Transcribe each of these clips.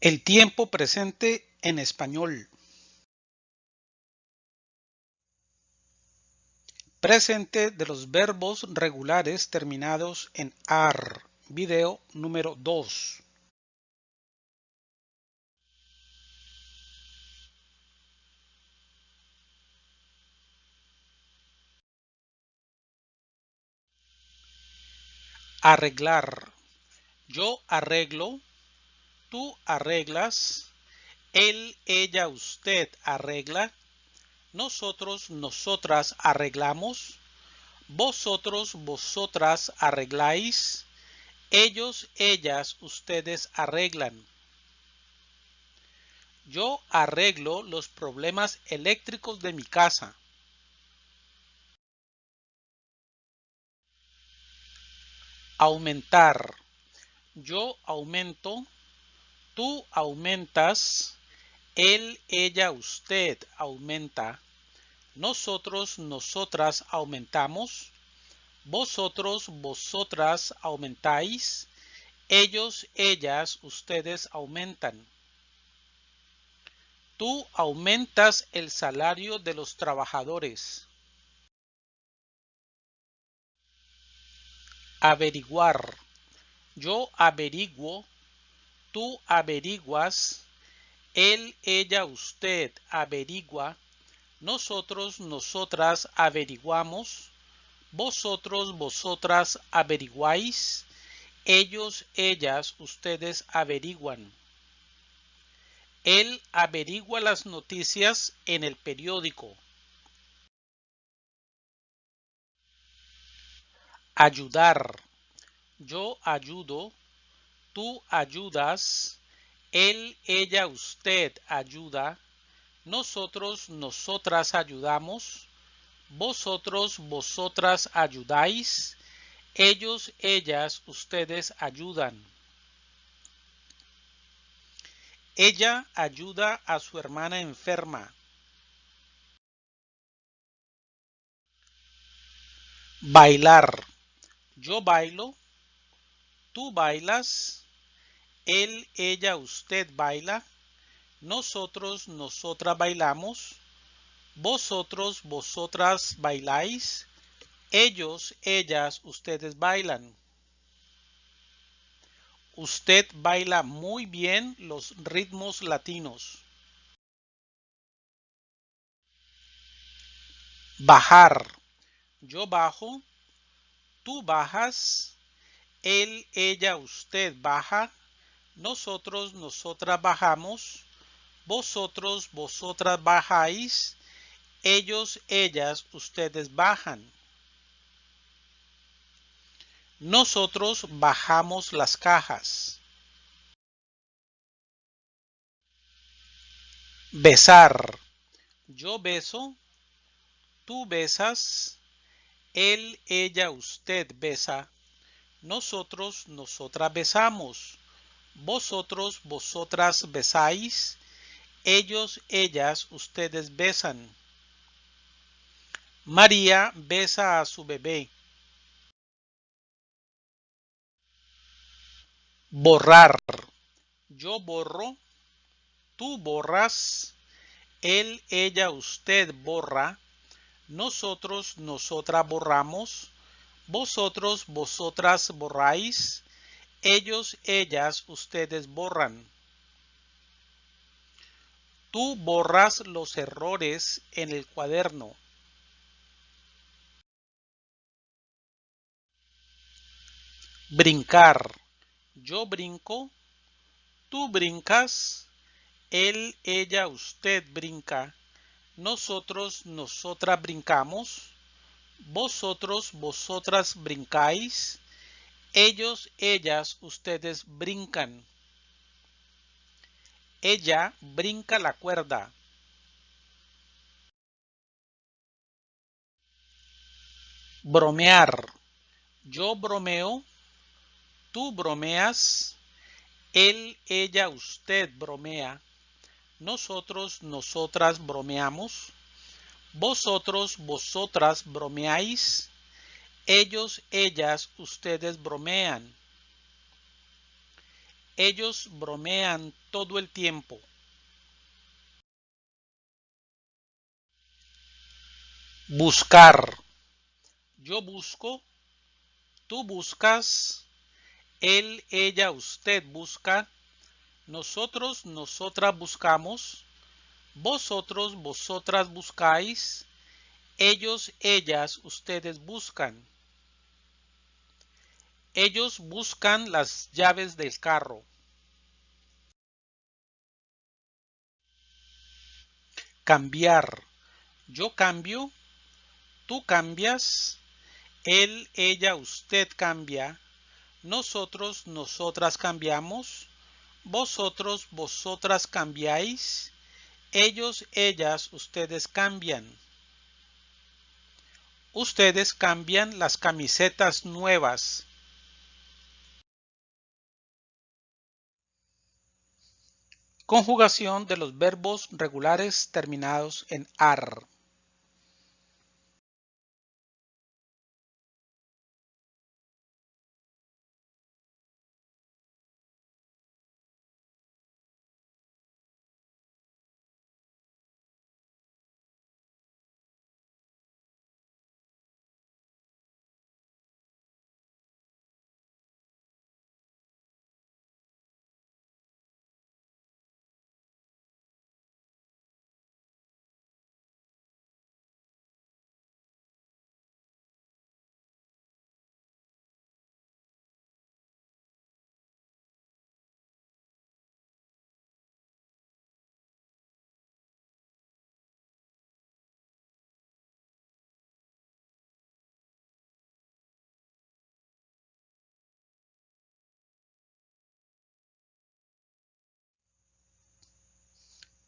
El tiempo presente en español. Presente de los verbos regulares terminados en AR. Video número 2. Arreglar. Yo arreglo tú arreglas, él, ella, usted arregla, nosotros, nosotras arreglamos, vosotros, vosotras arregláis, ellos, ellas, ustedes arreglan. Yo arreglo los problemas eléctricos de mi casa. Aumentar. Yo aumento tú aumentas, él, ella, usted aumenta, nosotros, nosotras aumentamos, vosotros, vosotras aumentáis, ellos, ellas, ustedes aumentan. Tú aumentas el salario de los trabajadores. Averiguar. Yo averiguo tú averiguas, él, ella, usted averigua, nosotros, nosotras averiguamos, vosotros, vosotras averiguáis, ellos, ellas, ustedes averiguan. Él averigua las noticias en el periódico. Ayudar. Yo ayudo, tú ayudas, él, ella, usted ayuda, nosotros, nosotras ayudamos, vosotros, vosotras ayudáis, ellos, ellas, ustedes ayudan. Ella ayuda a su hermana enferma. Bailar. Yo bailo. Tú bailas él, ella, usted baila, nosotros, nosotras bailamos, vosotros, vosotras bailáis, ellos, ellas, ustedes bailan. Usted baila muy bien los ritmos latinos. Bajar. Yo bajo, tú bajas, él, ella, usted baja, nosotros, nosotras bajamos, vosotros, vosotras bajáis, ellos, ellas, ustedes bajan. Nosotros bajamos las cajas. Besar. Yo beso, tú besas, él, ella, usted besa, nosotros, nosotras besamos vosotros, vosotras besáis, ellos, ellas, ustedes besan. María besa a su bebé. Borrar. Yo borro, tú borras, él, ella, usted borra, nosotros, nosotras borramos, vosotros, vosotras borráis, ellos, ellas, ustedes borran. Tú borras los errores en el cuaderno. Brincar. Yo brinco. Tú brincas. Él, ella, usted brinca. Nosotros, nosotras brincamos. Vosotros, vosotras brincáis ellos, ellas, ustedes brincan. Ella brinca la cuerda. Bromear. Yo bromeo. Tú bromeas. Él, ella, usted bromea. Nosotros, nosotras bromeamos. Vosotros, vosotras bromeáis ellos, ellas, ustedes bromean. Ellos bromean todo el tiempo. Buscar. Yo busco. Tú buscas. Él, ella, usted busca. Nosotros, nosotras buscamos. Vosotros, vosotras buscáis. Ellos, ellas, ustedes buscan. Ellos buscan las llaves del carro. Cambiar. Yo cambio. Tú cambias. Él, ella, usted cambia. Nosotros, nosotras cambiamos. Vosotros, vosotras cambiáis. Ellos, ellas, ustedes cambian. Ustedes cambian las camisetas nuevas. Conjugación de los verbos regulares terminados en AR.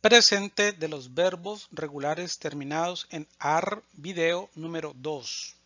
Presente de los verbos regulares terminados en AR video número 2.